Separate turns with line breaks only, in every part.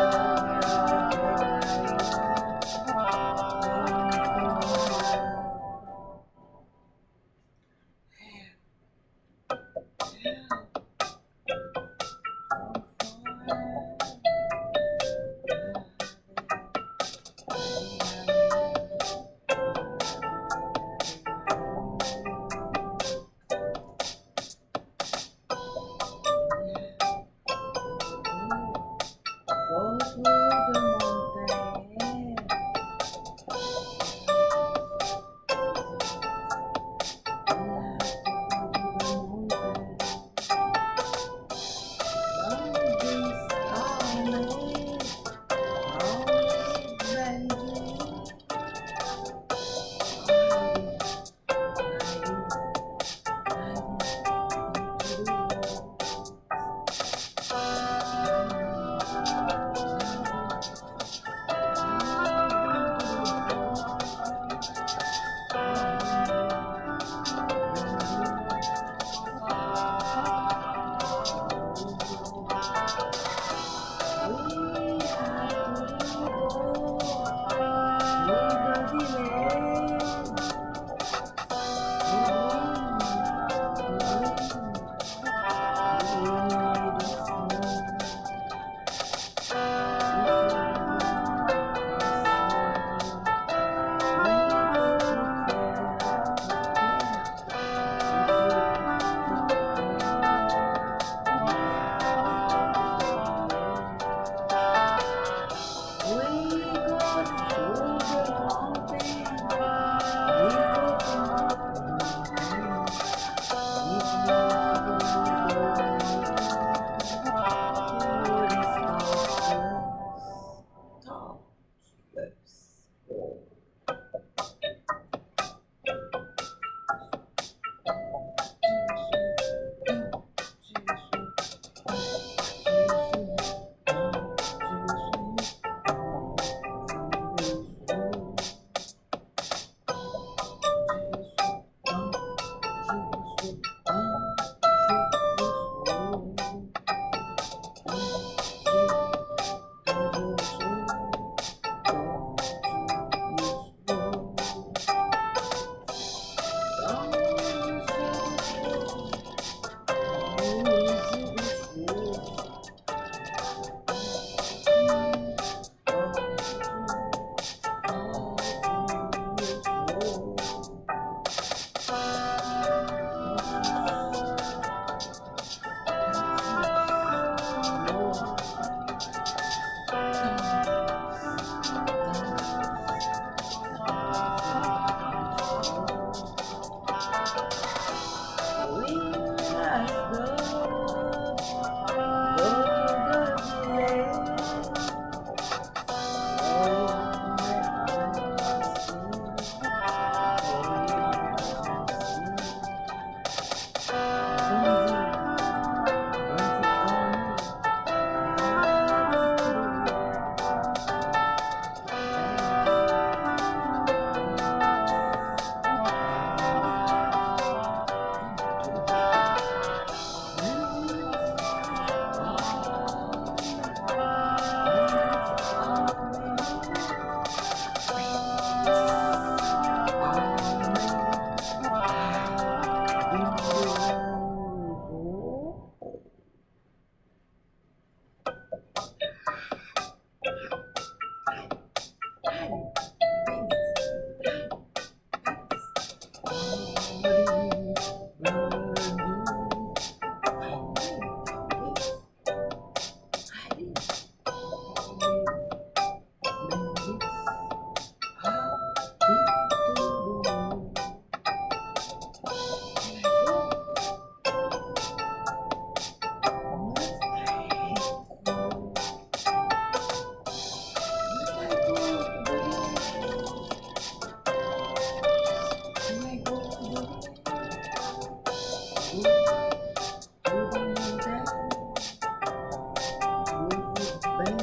you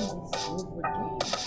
things over again.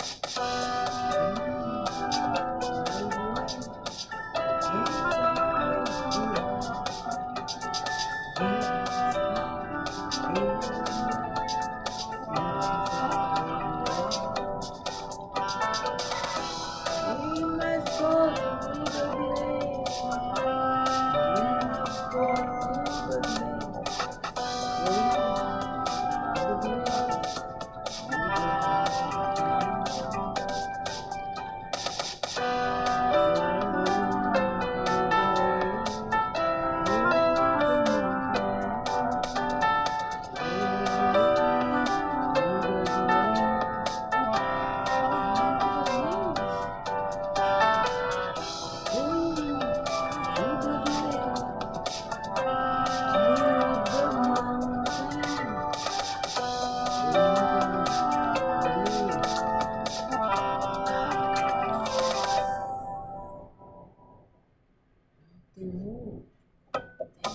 de novo.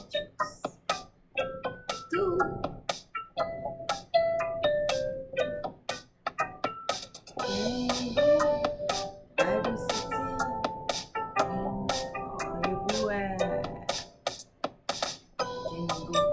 Testículos. Tu.